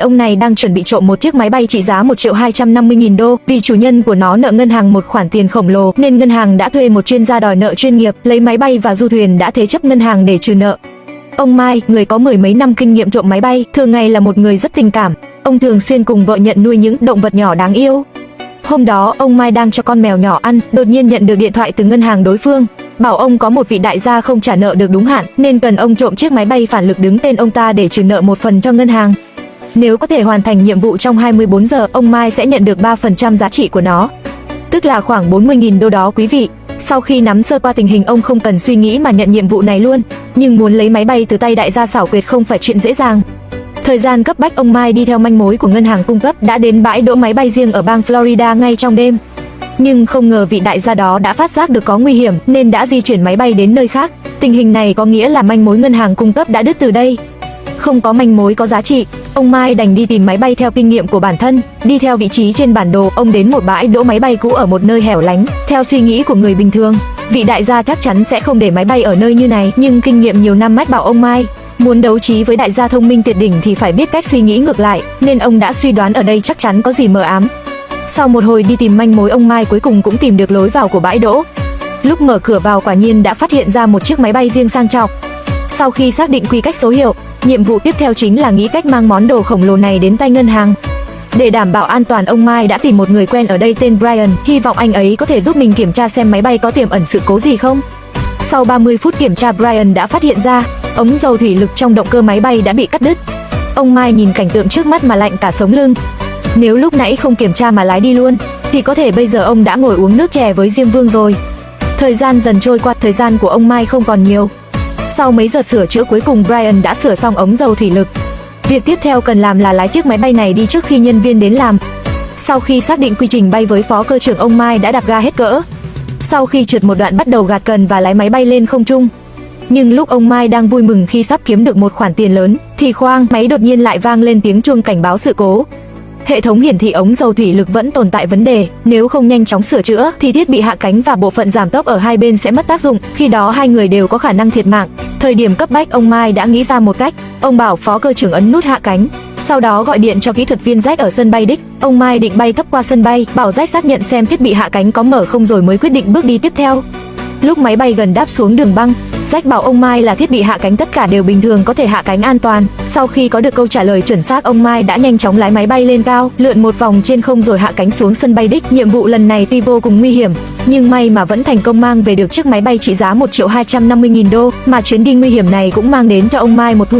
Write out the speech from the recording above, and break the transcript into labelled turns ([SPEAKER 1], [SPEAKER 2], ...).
[SPEAKER 1] ông này đang chuẩn bị trộm một chiếc máy bay trị giá 1 triệu 250 nghìn đô, vì chủ nhân của nó nợ ngân hàng một khoản tiền khổng lồ nên ngân hàng đã thuê một chuyên gia đòi nợ chuyên nghiệp, lấy máy bay và du thuyền đã thế chấp ngân hàng để trừ nợ. Ông Mai, người có mười mấy năm kinh nghiệm trộm máy bay, thường ngày là một người rất tình cảm. Ông thường xuyên cùng vợ nhận nuôi những động vật nhỏ đáng yêu. Hôm đó, ông Mai đang cho con mèo nhỏ ăn, đột nhiên nhận được điện thoại từ ngân hàng đối phương, bảo ông có một vị đại gia không trả nợ được đúng hạn, nên cần ông trộm chiếc máy bay phản lực đứng tên ông ta để trừ nợ một phần cho ngân hàng. Nếu có thể hoàn thành nhiệm vụ trong 24 giờ, ông Mai sẽ nhận được 3% giá trị của nó. Tức là khoảng 40.000 đô đó quý vị. Sau khi nắm sơ qua tình hình ông không cần suy nghĩ mà nhận nhiệm vụ này luôn, nhưng muốn lấy máy bay từ tay đại gia xảo quyệt không phải chuyện dễ dàng. Thời gian cấp bách ông Mai đi theo manh mối của ngân hàng cung cấp đã đến bãi đỗ máy bay riêng ở bang Florida ngay trong đêm. Nhưng không ngờ vị đại gia đó đã phát giác được có nguy hiểm nên đã di chuyển máy bay đến nơi khác. Tình hình này có nghĩa là manh mối ngân hàng cung cấp đã đứt từ đây. Không có manh mối có giá trị, ông Mai đành đi tìm máy bay theo kinh nghiệm của bản thân, đi theo vị trí trên bản đồ, ông đến một bãi đỗ máy bay cũ ở một nơi hẻo lánh, theo suy nghĩ của người bình thường, vị đại gia chắc chắn sẽ không để máy bay ở nơi như này, nhưng kinh nghiệm nhiều năm mách bảo ông Mai, muốn đấu trí với đại gia thông minh tuyệt đỉnh thì phải biết cách suy nghĩ ngược lại, nên ông đã suy đoán ở đây chắc chắn có gì mờ ám. Sau một hồi đi tìm manh mối ông Mai cuối cùng cũng tìm được lối vào của bãi đỗ. Lúc mở cửa vào quả nhiên đã phát hiện ra một chiếc máy bay riêng sang trọng. Sau khi xác định quy cách số hiệu, nhiệm vụ tiếp theo chính là nghĩ cách mang món đồ khổng lồ này đến tay ngân hàng. Để đảm bảo an toàn ông Mai đã tìm một người quen ở đây tên Brian, hy vọng anh ấy có thể giúp mình kiểm tra xem máy bay có tiềm ẩn sự cố gì không. Sau 30 phút kiểm tra Brian đã phát hiện ra, ống dầu thủy lực trong động cơ máy bay đã bị cắt đứt. Ông Mai nhìn cảnh tượng trước mắt mà lạnh cả sống lưng. Nếu lúc nãy không kiểm tra mà lái đi luôn, thì có thể bây giờ ông đã ngồi uống nước chè với Diêm Vương rồi. Thời gian dần trôi qua, thời gian của ông Mai không còn nhiều. Sau mấy giờ sửa chữa cuối cùng Brian đã sửa xong ống dầu thủy lực. Việc tiếp theo cần làm là lái chiếc máy bay này đi trước khi nhân viên đến làm. Sau khi xác định quy trình bay với phó cơ trưởng ông Mai đã đạp ga hết cỡ. Sau khi trượt một đoạn bắt đầu gạt cần và lái máy bay lên không trung. Nhưng lúc ông Mai đang vui mừng khi sắp kiếm được một khoản tiền lớn, thì khoang máy đột nhiên lại vang lên tiếng chuông cảnh báo sự cố. Hệ thống hiển thị ống dầu thủy lực vẫn tồn tại vấn đề, nếu không nhanh chóng sửa chữa thì thiết bị hạ cánh và bộ phận giảm tốc ở hai bên sẽ mất tác dụng, khi đó hai người đều có khả năng thiệt mạng. Thời điểm cấp bách ông Mai đã nghĩ ra một cách, ông bảo phó cơ trưởng ấn nút hạ cánh, sau đó gọi điện cho kỹ thuật viên Jack ở sân bay đích. Ông Mai định bay thấp qua sân bay, bảo Jack xác nhận xem thiết bị hạ cánh có mở không rồi mới quyết định bước đi tiếp theo. Lúc máy bay gần đáp xuống đường băng, Jack bảo ông Mai là thiết bị hạ cánh tất cả đều bình thường có thể hạ cánh an toàn. Sau khi có được câu trả lời chuẩn xác, ông Mai đã nhanh chóng lái máy bay lên cao, lượn một vòng trên không rồi hạ cánh xuống sân bay đích. Nhiệm vụ lần này tuy vô cùng nguy hiểm, nhưng may mà vẫn thành công mang về được chiếc máy bay trị giá 1 triệu 250 nghìn đô, mà chuyến đi nguy hiểm này cũng mang đến cho ông Mai một thu